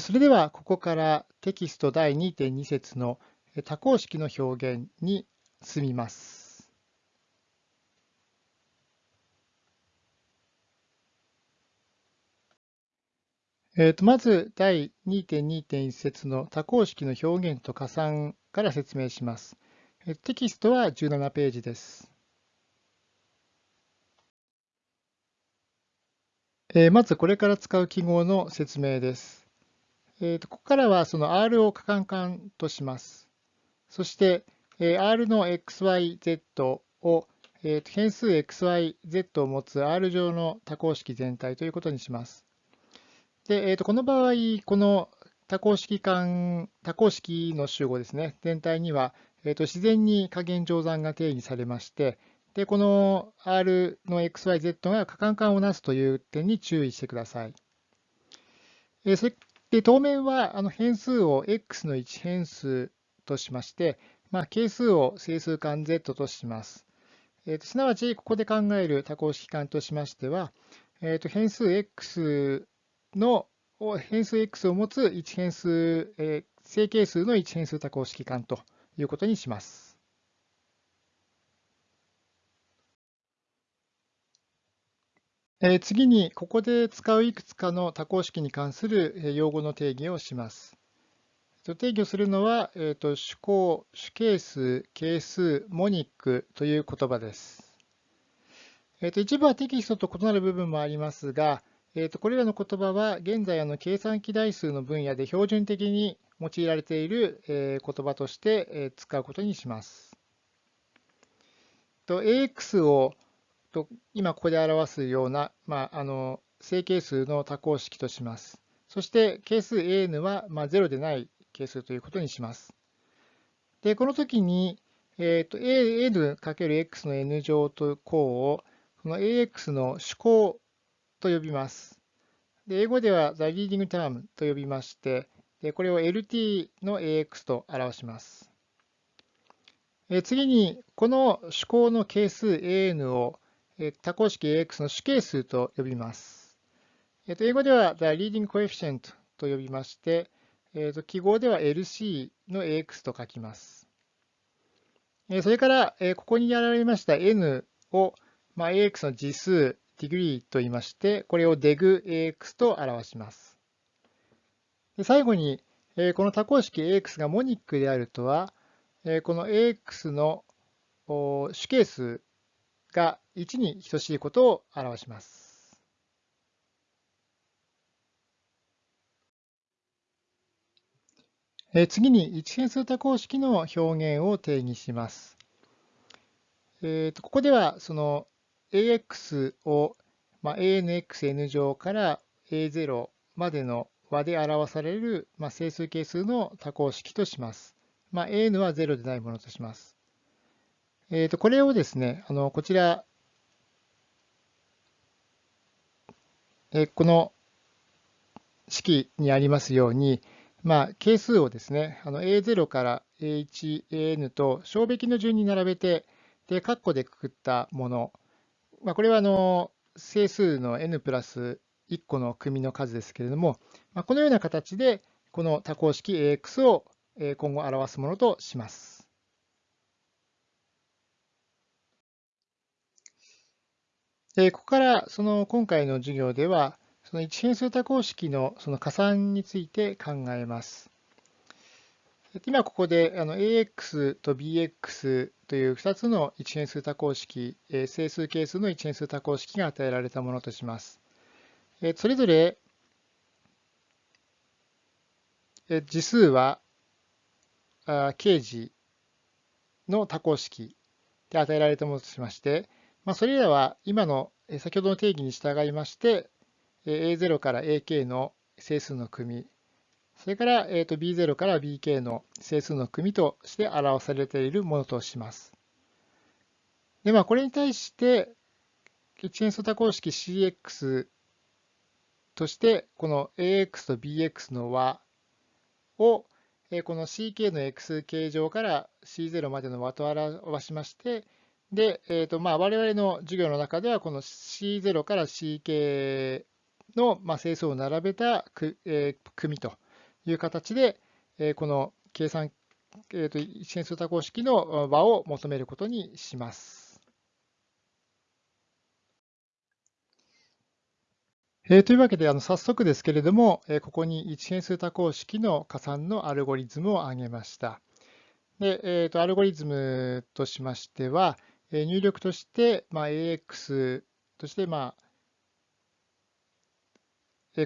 それではここからテキスト第2.2節の多項式の表現に進みます。えー、とまず第2.2.1節の多項式の表現と加算から説明します。テキストは17ページです。え、まずこれから使う記号の説明です。えー、とここからはその R を可換換とします。そして、え、R の XYZ を、えー、と変数 XYZ を持つ R 上の多項式全体ということにします。で、えー、とこの場合、この多項式間、多項式の集合ですね、全体には、えー、と自然に加減乗算が定義されまして、でこの R の XYZ が可換換をなすという点に注意してください。え、それで、当面はあの変数を x の1変数としまして、まあ、係数を整数間 z とします。えーと、すなわち、ここで考える多項式間としましては、えーと、変数 x の変数 x を持つ1変数、えー、正係数の1変数多項式間ということにします。次に、ここで使ういくつかの多項式に関する用語の定義をします。定義をするのは、えーと、主項、主係数、係数、モニックという言葉です。えーと、一部はテキストと異なる部分もありますが、えーと、これらの言葉は現在あの計算機代数の分野で標準的に用いられている、えー、言葉として、えー、使うことにします。AX をと今ここで表すような、まあ、あの正係数の多項式とします。そして係数 an は、まあ、0でない係数ということにします。で、この時に、えーと、an×x の n 乗と項をこの ax の主項と呼びます。で英語では the leading term と呼びまして、でこれを lt の ax と表します。え次に、この主項の係数 an を多項式 AX の主係数と呼びます。英語では the leading coefficient と呼びまして、記号では LC の AX と書きます。それから、ここにやられました N を、ま AX の次数、degree と言いまして、これを degAX と表します。最後に、この多項式 AX がモニックであるとは、この AX の主係数が1に等しいことを表します。次に一変数多項式の表現を定義します。えー、とここではその AX を、まあ、ANXN 乗から A0 までの和で表される、まあ、整数係数の多項式とします。まあ、AN は0でないものとします。えー、とこれをですね、あのこちら、えこの式にありますように、まあ、係数をですね、あの A0 から A1、AN と小べきの順に並べて、で、括弧でくくったもの、まあ、これはあの整数の n プラス1個の組の数ですけれども、まあ、このような形で、この多項式 AX を今後表すものとします。でここからその今回の授業では、その一変数多項式のその加算について考えます。今ここであの AX と BX という2つの一変数多項式、整数係数の一変数多項式が与えられたものとします。それぞれ次数は形字の多項式で与えられたものとしまして、まあ、それらは今の先ほどの定義に従いまして、A0 から AK の整数の組、それから B0 から BK の整数の組として表されているものとします。で、まあ、これに対して、一変数多項式 CX として、この AX と BX の和を、この CK の X 形状から C0 までの和と表しまして、で、えーとまあ、我々の授業の中では、この C0 から CK の、まあ、整数を並べたく、えー、組という形で、えー、この計算、えーと、一変数多項式の和を求めることにします。えー、というわけで、あの早速ですけれども、えー、ここに一変数多項式の加算のアルゴリズムを挙げました。でえーと、アルゴリズムとしましては、入力として、まあ、AX として、まあ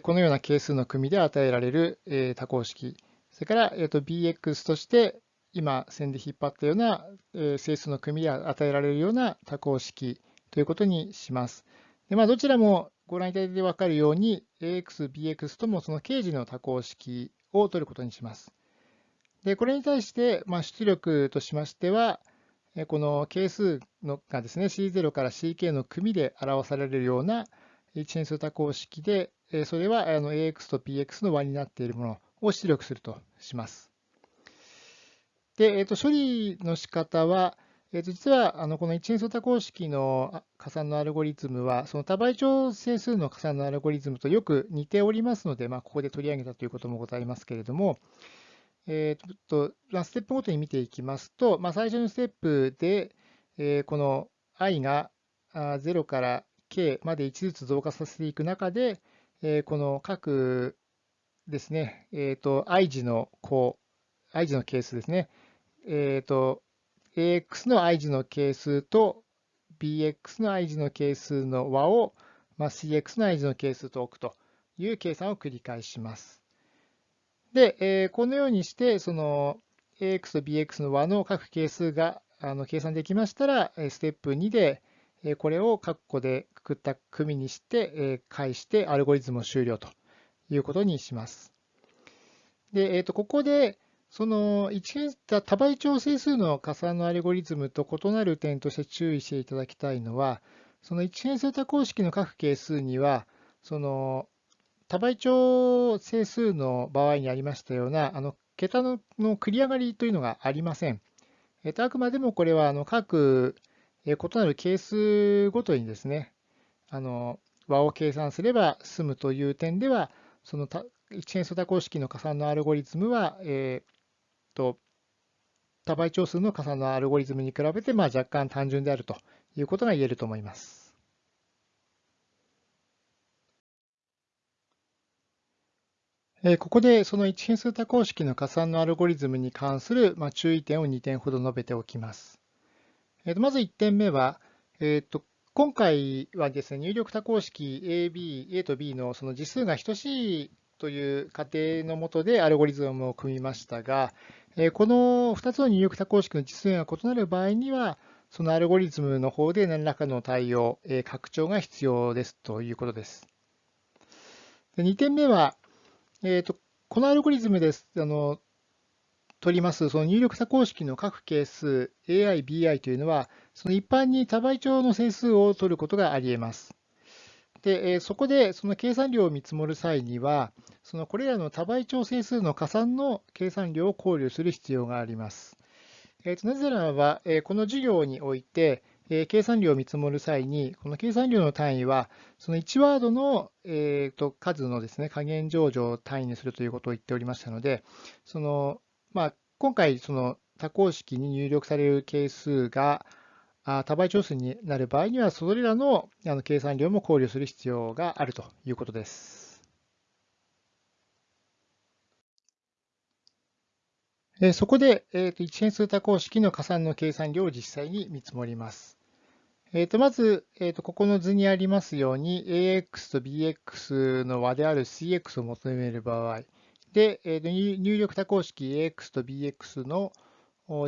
このような係数の組で与えられる多項式、それから bx として今線で引っ張ったような整数の組で与えられるような多項式ということにします。でまあ、どちらもご覧いただいて分かるように ax、bx ともその形時の多項式を取ることにします。でこれに対して、まあ、出力としましては、この係数のがですね C0 から CK の組で表されるような一変数多項式で、それは AX と PX の和になっているものを出力するとします。で、えー、と処理の仕方は、えー、と実はあのこの一変数多項式の加算のアルゴリズムは、その多倍調整数の加算のアルゴリズムとよく似ておりますので、まあ、ここで取り上げたということもございますけれども、えーとまあ、ステップごとに見ていきますと、まあ、最初のステップで、えー、この i が0から k まで1ずつ増加させていく中で、えー、この各ですね、え、ー、と、i 字の項、i 字の係数ですね、えっ、ー、と、ax の i 字の係数と bx の i 字の係数の和を、まあ、cx の i 字の係数と置くという計算を繰り返します。で、えー、このようにして、その ax と bx の和の各係数があの計算できましたら、ステップ2で、これを括弧でくくった組にして、返してアルゴリズムを終了ということにします。で、えー、とここで、その一変多倍調整数の加算のアルゴリズムと異なる点として注意していただきたいのは、その一変数多項式の各係数には、その多倍調整数の場合にありましたような、あの桁のの繰り上がりというのがありません。えっと、あくまでもこれはあの各異なる係数ごとにですね、あの和を計算すれば済むという点では、その一変数多項式の加算のアルゴリズムは、えー、と多倍長数の加算のアルゴリズムに比べて、まあ、若干単純であるということが言えると思います。ここでその一変数多項式の加算のアルゴリズムに関する注意点を2点ほど述べておきます。まず1点目は、えー、と今回はですね、入力多項式 A、B、A と B のその次数が等しいという仮定のもとでアルゴリズムを組みましたが、この2つの入力多項式の次数が異なる場合には、そのアルゴリズムの方で何らかの対応、拡張が必要ですということです。2点目は、えーと、このアルゴリズムです。あの取りますその入力多項式の各係数 AI、BI というのは、その一般に多倍調の整数を取ることがあり得ます。で、そこでその計算量を見積もる際には、そのこれらの多倍調整数の加算の計算量を考慮する必要があります。えー、となぜならば、えこの授業において、え計算量を見積もる際に、この計算量の単位は、その1ワードの、えー、と数のですね、加減上場を単位にするということを言っておりましたので、そのまあ、今回、その多項式に入力される係数が多倍調数になる場合には、それらの計算量も考慮する必要があるということです。そこで、えー、と一変数多項式の加算の計算量を実際に見積もります。えー、とまず、えー、とここの図にありますように、AX と BX の和である CX を求める場合、で、えー、と入力多項式 AX と BX の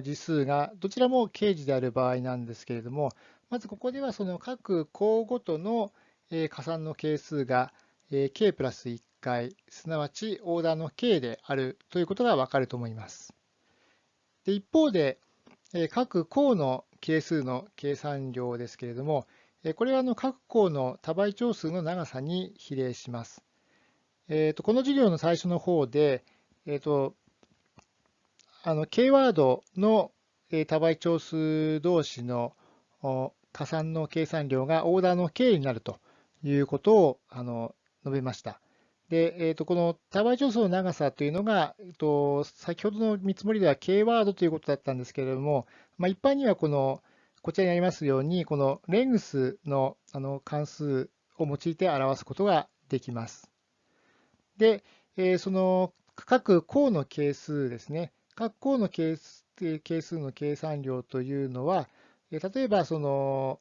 次数がどちらも掲示である場合なんですけれども、まずここではその各項ごとの加算の係数が k プラス1回、すなわちオーダーの k であるということがわかると思います。で一方で、各項の係数の計算量ですけれども、これは各項の多倍長数の長さに比例します。この授業の最初の方で、あの K ワードの多倍長数同士の加算の計算量がオーダーの K になるということを述べました。で、えー、とこの多倍調数の長さというのが、えー、と先ほどの見積もりでは K ワードということだったんですけれども、まあ、一般にはこのこちらにありますように、このレングスのあの関数を用いて表すことができます。で、えー、その各項の係数ですね。各項の係数の計算量というのは、例えばその、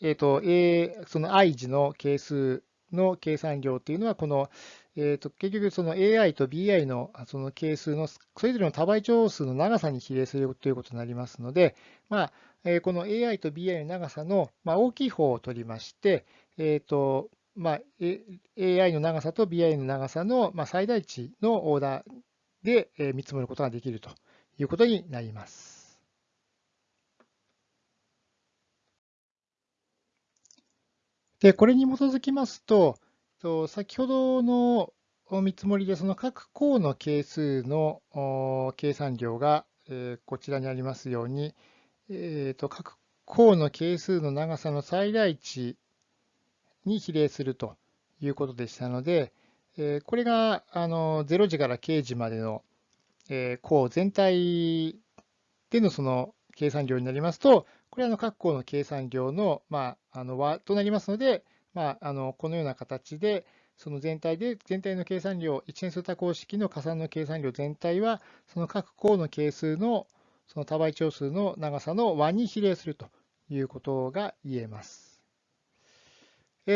えっ、ー、と、A、その i 次の係数の計算量というのは、この、えー、と結局その AI と BI のその係数のそれぞれの多倍長数の長さに比例するということになりますので、まあ、えこの AI と BI の長さの、ま大きい方を取りまして、えーとまあ、AI の長さと BI の長さの、ま最大値のオーダーで見積もることができるということになります。で、これに基づきますと、先ほどの見積もりでその各項の係数の計算量がこちらにありますように、えー、と各項の係数の長さの最大値に比例するということでしたので、えこれがあの0時から0時までの、え項全体でのその計算量になりますと、れはあの各項の計算量の,、まあ、あの和となりますので、まあ、あのこのような形で、その全体で、全体の計算量、一変数多項式の加算の計算量全体は、その各項の係数のその多倍長数の長さの和に比例するということが言えます。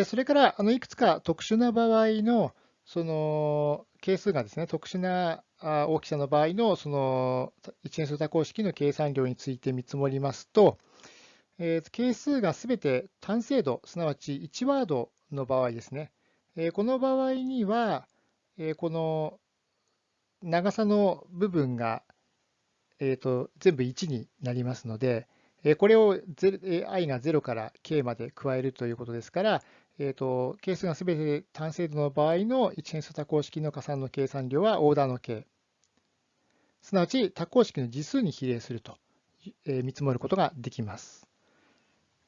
それから、あのいくつか特殊な場合のその係数がですね、特殊な大きさの場合のその一変数多項式の計算量について見積もりますと、えー、係数がすべて単精度、すなわち1ワードの場合ですね。えー、この場合には、えー、この長さの部分が、えーと、全部1になりますので、えこれを i が0から k まで加えるということですから、えーと、係数がすべて単精度の場合の一変数多項式の加算の計算量はオーダーの k。すなわち多項式の次数に比例すると、え見積もることができます。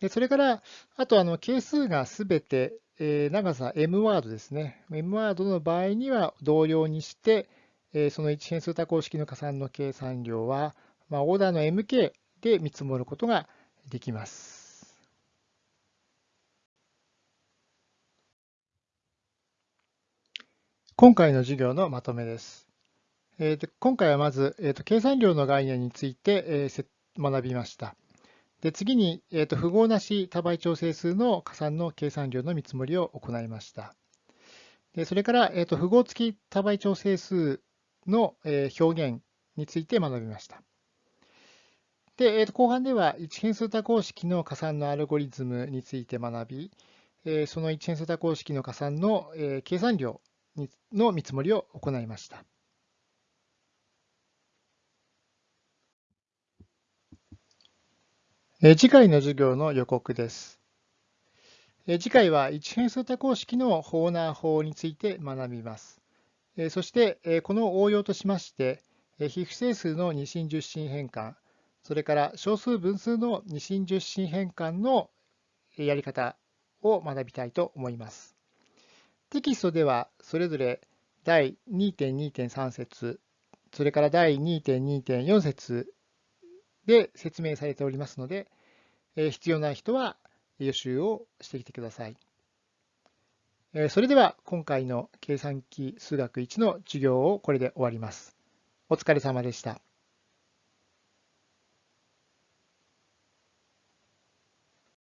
でそれから、あとあの係数がすべて、え長さ m ワードですね。m ワードの場合には同様にして、えその一変数多項式の加算の計算量は、まあ、オーダーの mk で見積もることができます。今回の授業のまとめです。えー、今回はまず、えーと、計算量の概念について、えー、学びました。で次に、えーと、符号なし多倍調整数の加算の計算量の見積もりを行いました。でそれから、えーと、符号付き多倍調整数の、えー、表現について学びました。で、えー、と後半では一変数多項式の加算のアルゴリズムについて学び、えー、その一変数多項式の加算の、えー、計算量の見積もりを行いました。次回の授業の予告です。次回は一変数多項式のホーナー法について学びます。そして、この応用としまして、非不整数の二進十進変換、それから小数分数の二進十進変換のやり方を学びたいと思います。テキストではそれぞれ第2.2.3節、それから第2.2.4節で説明されておりますので、必要な人は予習をしてきてください。それでは今回の計算機数学1の授業をこれで終わります。お疲れ様でした。